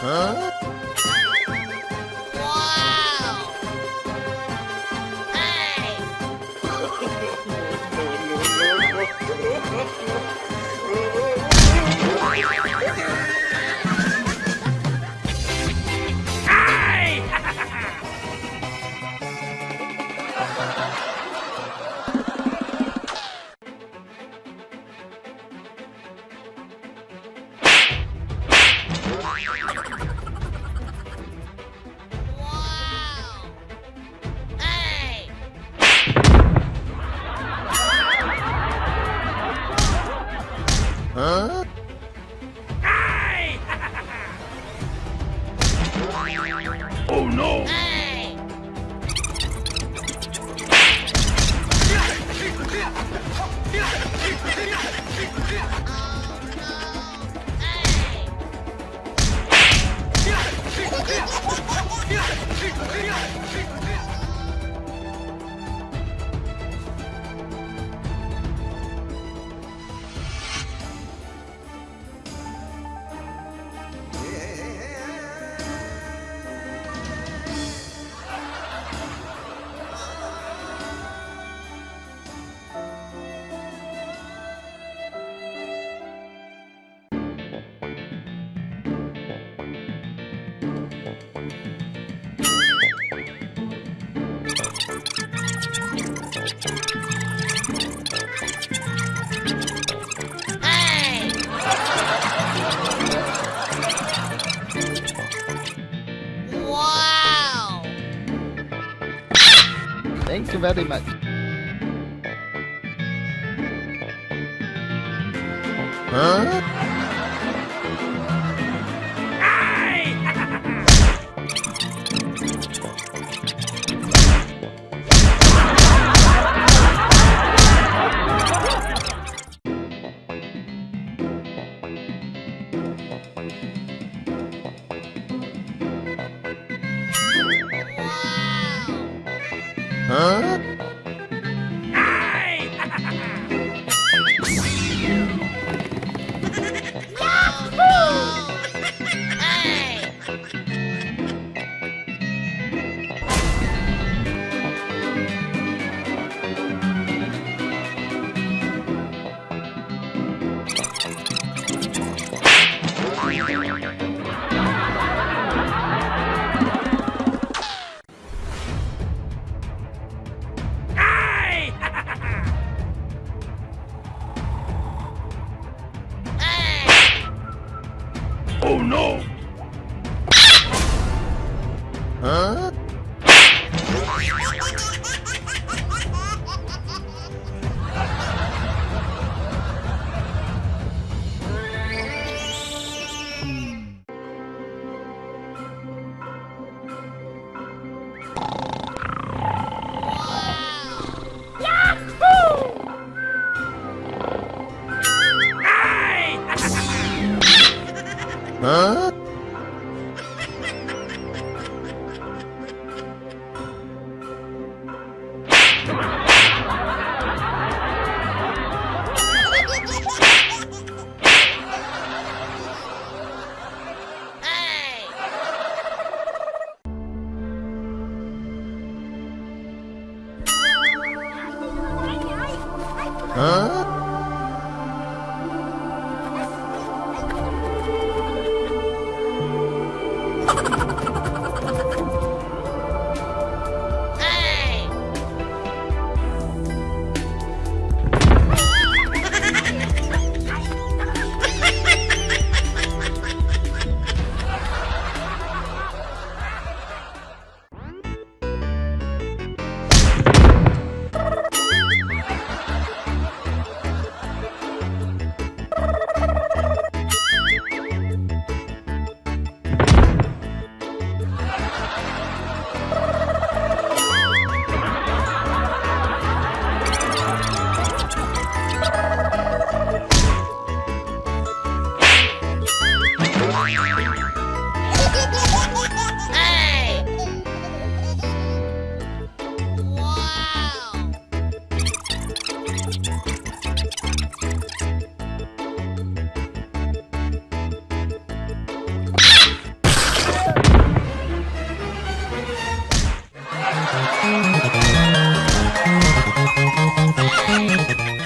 Huh? Wow! Hey! Wow! Oh no! Hey! Thank you very much. Huh? Huh? Huh? I'm gonna go to the bathroom.